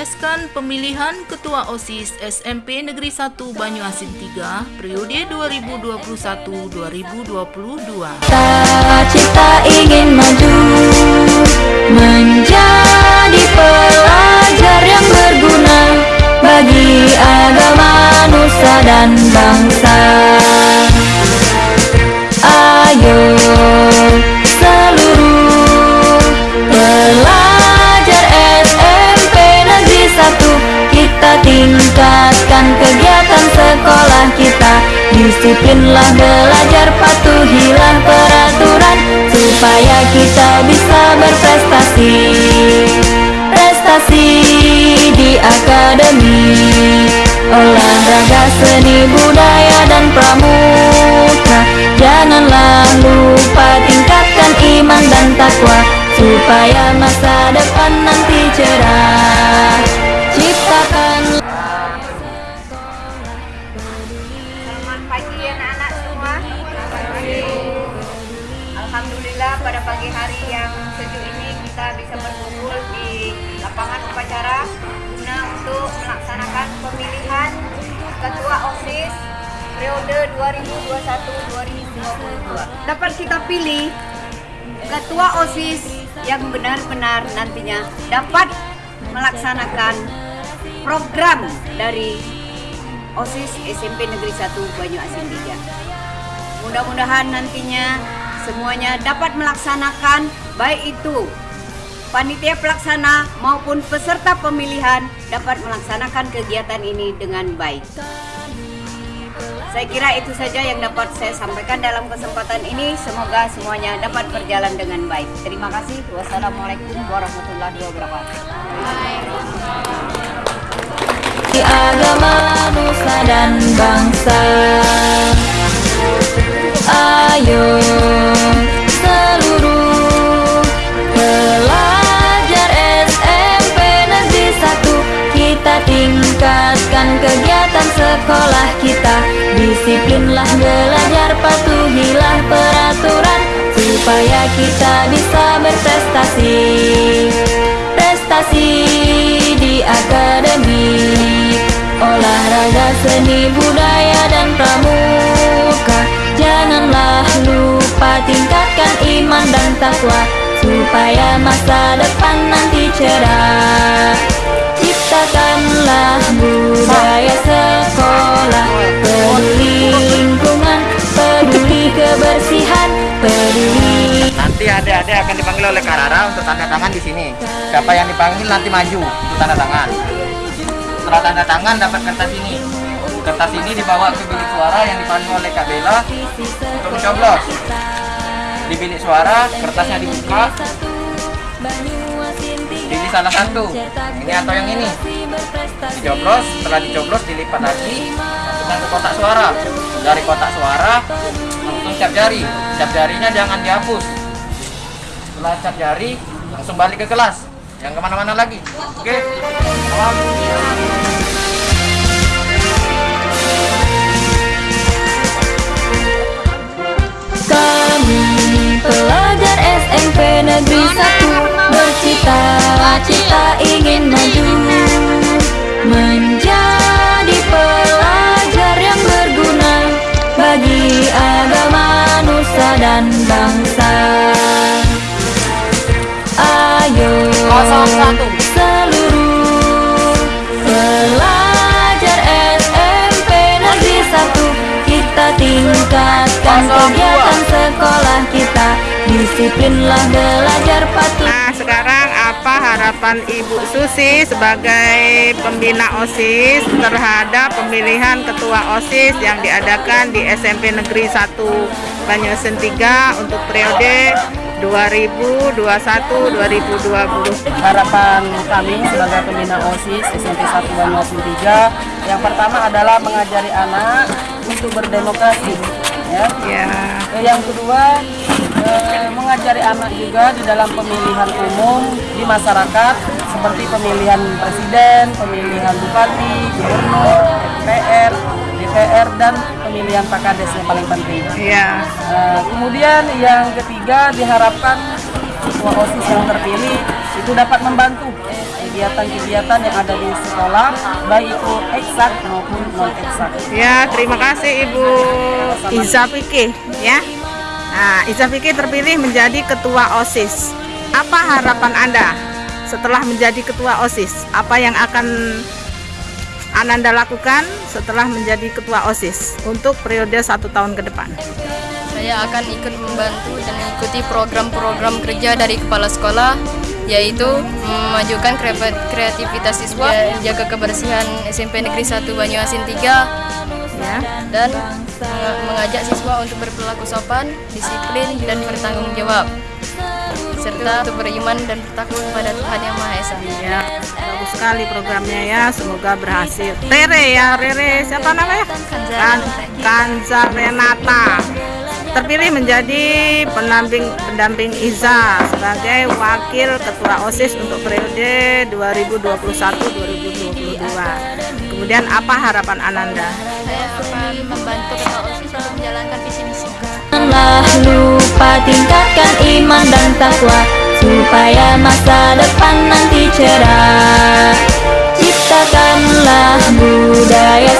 mensukseskan pemilihan Ketua OSIS SMP Negeri 1 Banyuasin 3 periode 2021-2022. Cita ingin maju menjadi pelajar Disiplinlah belajar patuhilah peraturan Supaya kita bisa berprestasi. Prestasi di akademi. Olahraga seni budaya dan pramuka. Janganlah periode 2021-2022. Dapat kita pilih ketua OSIS yang benar-benar nantinya dapat melaksanakan program dari OSIS SMP Negeri 1 Banyuasin 3. Mudah-mudahan nantinya semuanya dapat melaksanakan baik itu panitia pelaksana maupun peserta pemilihan dapat melaksanakan kegiatan ini dengan baik. Saya kira itu saja yang dapat saya sampaikan dalam kesempatan ini. Semoga semuanya dapat berjalan dengan baik. Terima kasih. Wassalamualaikum warahmatullahi wabarakatuh. di agama, nusa dan bangsa. Ayo sekolah kita. Disiplinlah belajar, patuhilah peraturan supaya kita bisa berprestasi. Prestasi di akademi Olahraga seni budaya dan pramuka Janganlah lupa tingkatkan iman dan takwa Supaya masa depan nanti cerah Ciptakanlah budaya sekolah Peduli lingkungan, peduli kebersihan Peduli Nanti adik-adik akan dipanggil oleh Karara untuk tanda tangan di sini. Siapa yang dipanggil nanti maju untuk tanda tangan. Setelah tanda tangan dapat kertas ini. Kertas ini dibawa ke bilik suara yang dipandu oleh Kak Bella untuk mencoblos. Di bilik suara kertasnya dibuka, pilih salah satu. Ini atau yang ini. Dicoblos, setelah dicoblos dilipat lagi, masukkan ke kotak suara. Dari kotak suara langsung cap jari. Cap jarinya jangan dihapus. Setelah cap jari langsung balik ke kelas. Yang ke mana-mana lagi. Oke. Salam. Kami pelajar SMP Negeri 1 Bercita-cita ingin maju Menjadi pelajar yang berguna Bagi agama, nusa dan bangsa. Ayo seluruh pelajar SMP Negeri 1 Kita tingkatkan kegiatan sekolah kita. Disiplinlah belajar patuh. Nah, sekarang harapan Ibu Susi sebagai pembina OSIS terhadap pemilihan ketua OSIS yang diadakan di SMP Negeri 1 Banyuasin 3 untuk periode 2021-2020? harapan kami sebagai pembina OSIS SMP 1 Banyuasin 3 yang pertama adalah mengajari anak untuk berdemokrasi ya. Ya, Eh, Yang kedua eh, mengajari anak juga di dalam pemilihan umum di masyarakat seperti pemilihan presiden, pemilihan bupati, gubernur, DPR, DPR dan pemilihan Pak Kades yang paling penting. ya. Nah, kemudian yang ketiga diharapkan ketua OSIS yang terpilih itu dapat membantu kegiatan-kegiatan yang ada di sekolah, baik itu eksak maupun non eksak. Ya, terima kasih Ibu Iza Fikih ya. Nah, Iza Fikih terpilih menjadi ketua OSIS. Apa harapan Anda setelah menjadi ketua OSIS? Apa yang akan Ananda lakukan setelah menjadi ketua OSIS untuk periode satu tahun ke depan? Saya akan ikut membantu dan mengikuti program-program kerja dari kepala sekolah yaitu memajukan kre- kreativitas siswa, jaga kebersihan SMP Negeri 1 Banyuasin 3 Ya. dan menge- mengajak siswa untuk berperilaku sopan, disiplin dan bertanggung jawab serta untuk beriman dan bertakwa kepada Tuhan Yang Maha Esa. Ya, bagus sekali programnya ya. Semoga berhasil. Rere ya, Rere. Siapa namanya? Kan Kanza Renata terpilih menjadi pendamping pendamping Iza sebagai wakil ketua OSIS untuk periode 2021-2022. Kemudian apa harapan Ananda? Saya akan membantu ketua OSIS untuk menjalankan visi misi. Janganlah lupa tingkatkan iman dan takwa supaya masa depan nanti cerah. Ciptakanlah budaya